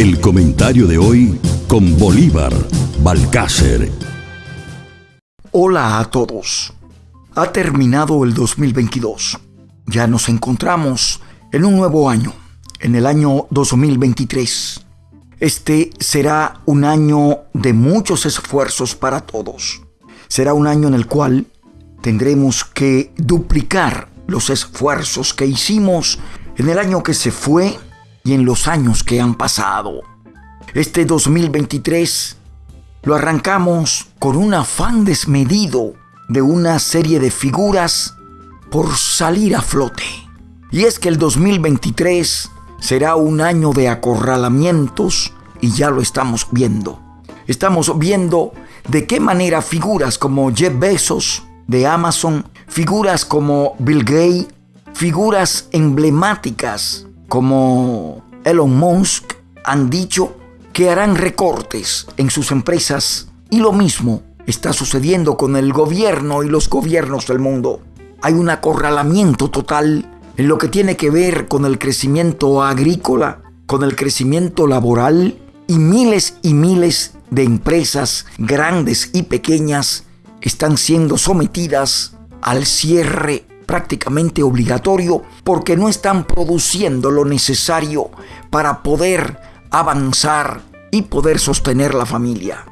El comentario de hoy con Bolívar Balcácer. Hola a todos. Ha terminado el 2022. Ya nos encontramos en un nuevo año, en el año 2023. Este será un año de muchos esfuerzos para todos. Será un año en el cual tendremos que duplicar los esfuerzos que hicimos en el año que se fue y en los años que han pasado. Este 2023 lo arrancamos con un afán desmedido de una serie de figuras por salir a flote. Y es que el 2023 será un año de acorralamientos y ya lo estamos viendo. Estamos viendo de qué manera figuras como Jeff Bezos de Amazon, figuras como Bill Gates, figuras emblemáticas como Elon Musk han dicho que harán recortes en sus empresas y lo mismo está sucediendo con el gobierno y los gobiernos del mundo. Hay un acorralamiento total en lo que tiene que ver con el crecimiento agrícola, con el crecimiento laboral y miles y miles de empresas grandes y pequeñas están siendo sometidas al cierre prácticamente obligatorio porque no están produciendo lo necesario para poder avanzar y poder sostener la familia.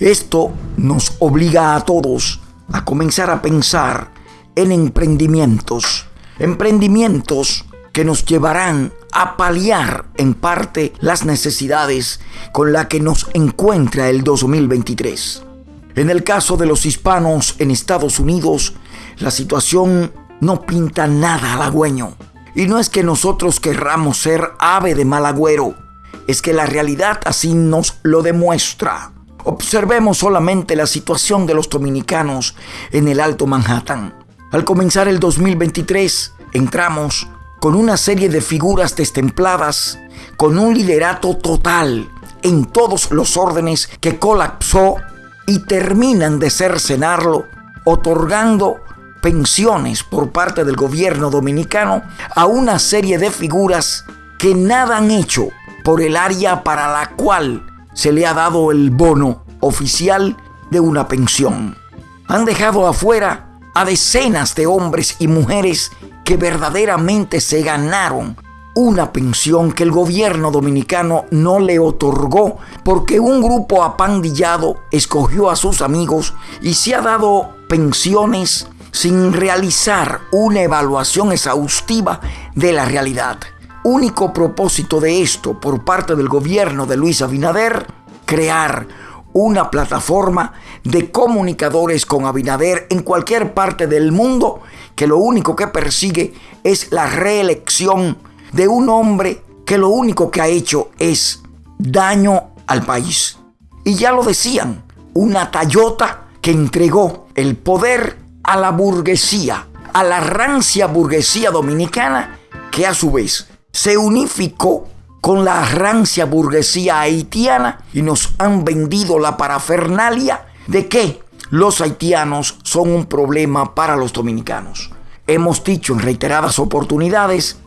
Esto nos obliga a todos a comenzar a pensar en emprendimientos, emprendimientos que nos llevarán a paliar en parte las necesidades con las que nos encuentra el 2023. En el caso de los hispanos en Estados Unidos, la situación no pinta nada halagüeño. Y no es que nosotros querramos ser ave de mal agüero, es que la realidad así nos lo demuestra. Observemos solamente la situación de los dominicanos en el Alto Manhattan. Al comenzar el 2023, entramos con una serie de figuras destempladas, con un liderato total en todos los órdenes que colapsó y terminan de cercenarlo, otorgando pensiones por parte del gobierno dominicano a una serie de figuras que nada han hecho por el área para la cual se le ha dado el bono oficial de una pensión. Han dejado afuera a decenas de hombres y mujeres que verdaderamente se ganaron una pensión que el gobierno dominicano no le otorgó porque un grupo apandillado escogió a sus amigos y se ha dado pensiones sin realizar una evaluación exhaustiva de la realidad. Único propósito de esto por parte del gobierno de Luis Abinader, crear una plataforma de comunicadores con Abinader en cualquier parte del mundo que lo único que persigue es la reelección de un hombre que lo único que ha hecho es daño al país. Y ya lo decían, una Tayota que entregó el poder a la burguesía, a la rancia burguesía dominicana, que a su vez se unificó con la rancia burguesía haitiana y nos han vendido la parafernalia de que los haitianos son un problema para los dominicanos. Hemos dicho en reiteradas oportunidades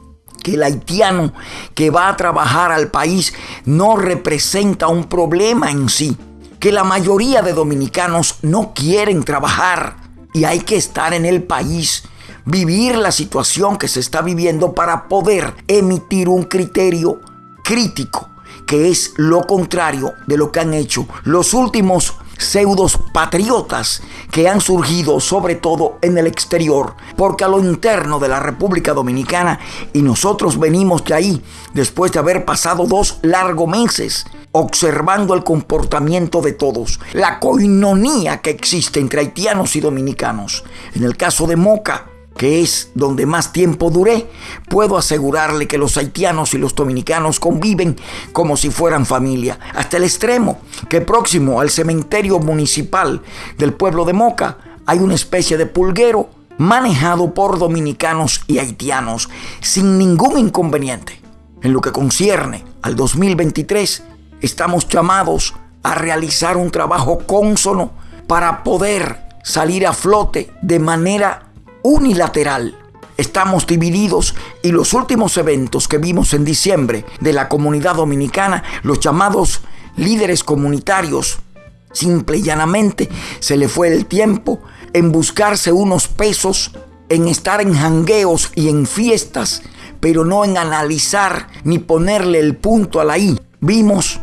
que el haitiano que va a trabajar al país no representa un problema en sí, que la mayoría de dominicanos no quieren trabajar y hay que estar en el país, vivir la situación que se está viviendo para poder emitir un criterio crítico, que es lo contrario de lo que han hecho los últimos pseudos patriotas que han surgido sobre todo en el exterior, porque a lo interno de la República Dominicana, y nosotros venimos de ahí después de haber pasado dos largos meses observando el comportamiento de todos, la coinonía que existe entre haitianos y dominicanos. En el caso de Moca, que es donde más tiempo duré, puedo asegurarle que los haitianos y los dominicanos conviven como si fueran familia, hasta el extremo que próximo al cementerio municipal del pueblo de Moca hay una especie de pulguero manejado por dominicanos y haitianos sin ningún inconveniente. En lo que concierne al 2023, estamos llamados a realizar un trabajo cónsono para poder salir a flote de manera unilateral estamos divididos y los últimos eventos que vimos en diciembre de la comunidad dominicana, los llamados líderes comunitarios, simple y llanamente se le fue el tiempo en buscarse unos pesos, en estar en jangueos y en fiestas, pero no en analizar ni ponerle el punto a la I. Vimos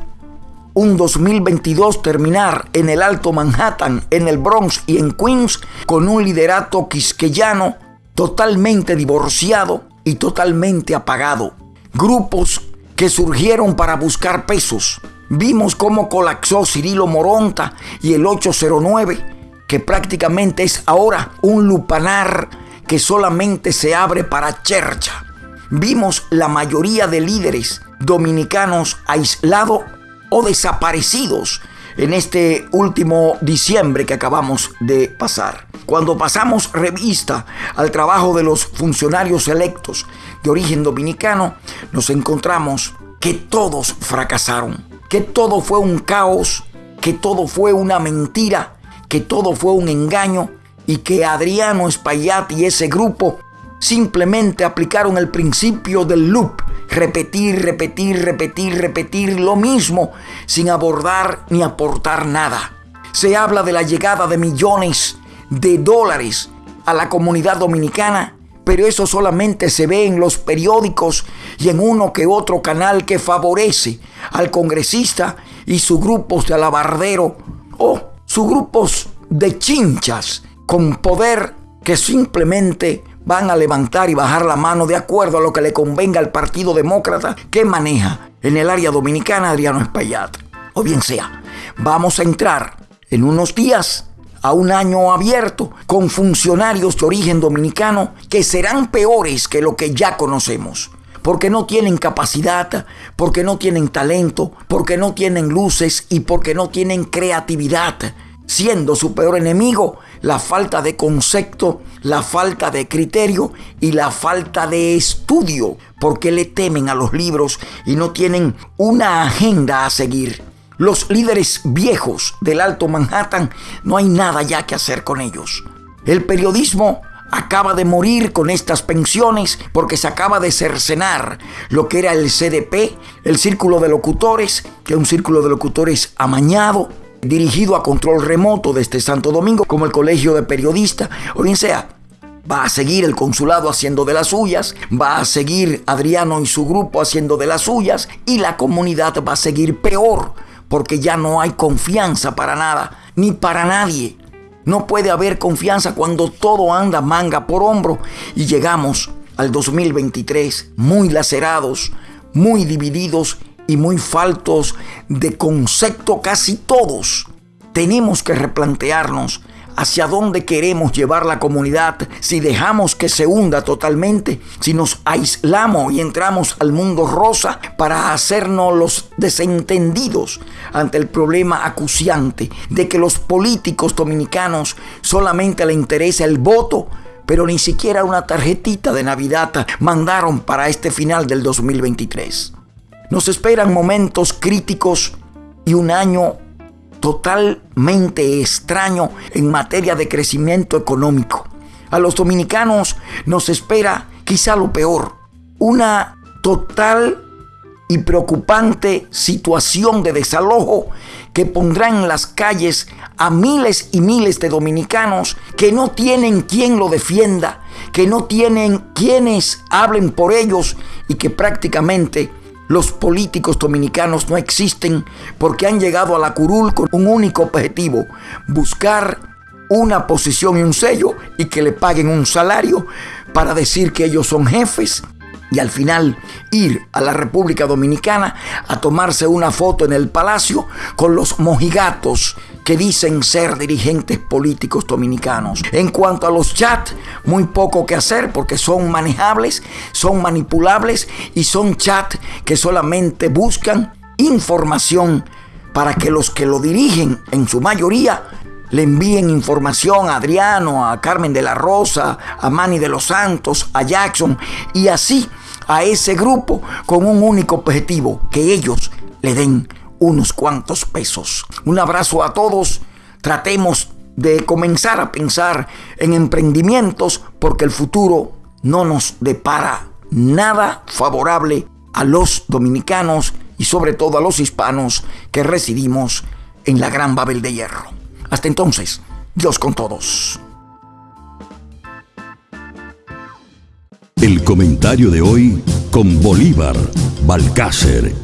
un 2022 terminar en el Alto Manhattan, en el Bronx y en Queens con un liderato quisqueyano totalmente divorciado y totalmente apagado. Grupos que surgieron para buscar pesos. Vimos cómo colapsó Cirilo Moronta y el 809, que prácticamente es ahora un lupanar que solamente se abre para chercha. Vimos la mayoría de líderes dominicanos aislados o desaparecidos en este último diciembre que acabamos de pasar. Cuando pasamos revista al trabajo de los funcionarios electos de origen dominicano, nos encontramos que todos fracasaron, que todo fue un caos, que todo fue una mentira, que todo fue un engaño y que Adriano Espaillat y ese grupo simplemente aplicaron el principio del loop, repetir, repetir, repetir, repetir lo mismo sin abordar ni aportar nada. Se habla de la llegada de millones de dólares a la comunidad dominicana, pero eso solamente se ve en los periódicos y en uno que otro canal que favorece al congresista y sus grupos de alabardero o sus grupos de chinchas con poder que simplemente van a levantar y bajar la mano de acuerdo a lo que le convenga al Partido Demócrata que maneja en el área dominicana Adriano Espaillat. O bien sea, vamos a entrar en unos días a un año abierto con funcionarios de origen dominicano que serán peores que lo que ya conocemos. Porque no tienen capacidad, porque no tienen talento, porque no tienen luces y porque no tienen creatividad siendo su peor enemigo la falta de concepto, la falta de criterio y la falta de estudio, porque le temen a los libros y no tienen una agenda a seguir. Los líderes viejos del Alto Manhattan no hay nada ya que hacer con ellos. El periodismo acaba de morir con estas pensiones porque se acaba de cercenar lo que era el CDP, el círculo de locutores, que es un círculo de locutores amañado, dirigido a control remoto desde Santo Domingo, como el Colegio de Periodistas, o bien sea, va a seguir el consulado haciendo de las suyas, va a seguir Adriano y su grupo haciendo de las suyas, y la comunidad va a seguir peor, porque ya no hay confianza para nada, ni para nadie. No puede haber confianza cuando todo anda manga por hombro y llegamos al 2023 muy lacerados, muy divididos y muy faltos de concepto casi todos. Tenemos que replantearnos hacia dónde queremos llevar la comunidad si dejamos que se hunda totalmente, si nos aislamos y entramos al mundo rosa para hacernos los desentendidos ante el problema acuciante de que los políticos dominicanos solamente le interesa el voto pero ni siquiera una tarjetita de Navidad mandaron para este final del 2023. Nos esperan momentos críticos y un año totalmente extraño en materia de crecimiento económico. A los dominicanos nos espera quizá lo peor, una total y preocupante situación de desalojo que pondrá en las calles a miles y miles de dominicanos que no tienen quien lo defienda, que no tienen quienes hablen por ellos y que prácticamente los políticos dominicanos no existen porque han llegado a la curul con un único objetivo, buscar una posición y un sello y que le paguen un salario para decir que ellos son jefes y al final ir a la República Dominicana a tomarse una foto en el palacio con los mojigatos que dicen ser dirigentes políticos dominicanos. En cuanto a los chats, muy poco que hacer porque son manejables, son manipulables y son chats que solamente buscan información para que los que lo dirigen en su mayoría le envíen información a Adriano, a Carmen de la Rosa, a Manny de los Santos, a Jackson y así a ese grupo con un único objetivo, que ellos le den unos cuantos pesos. Un abrazo a todos, tratemos de comenzar a pensar en emprendimientos porque el futuro no nos depara nada favorable a los dominicanos y sobre todo a los hispanos que residimos en la Gran Babel de Hierro. Hasta entonces, Dios con todos. El comentario de hoy con Bolívar Balcácer.